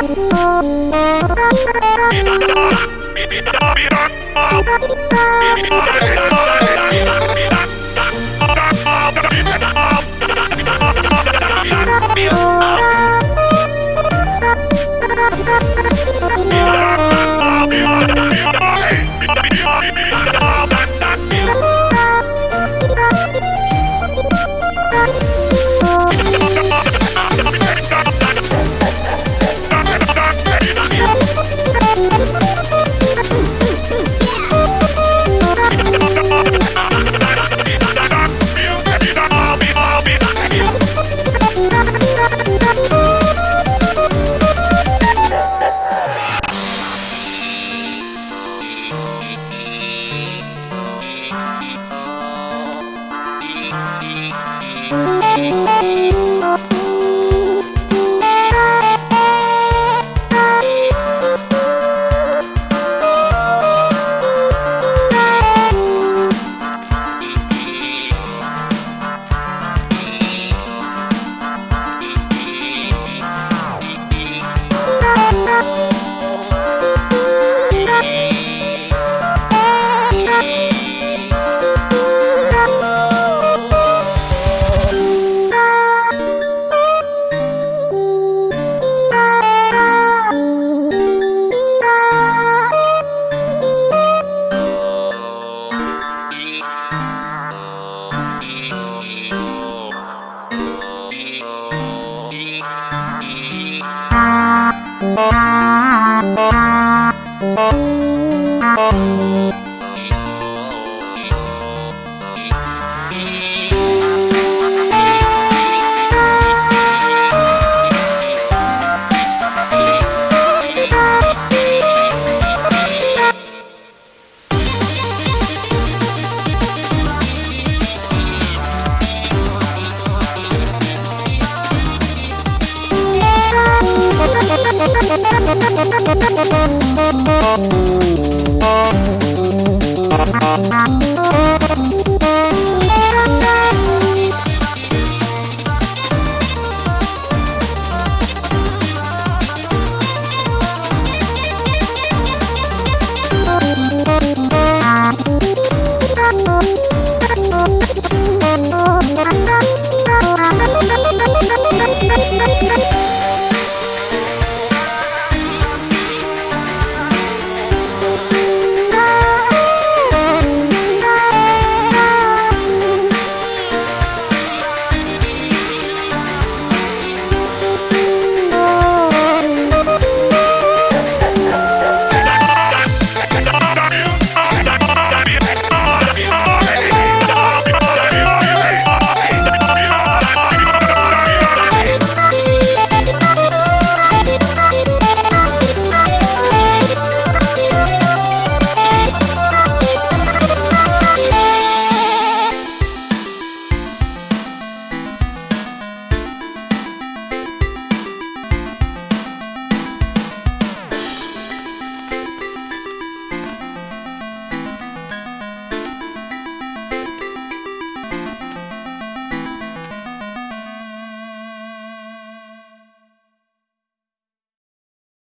Bye. Música Thank you.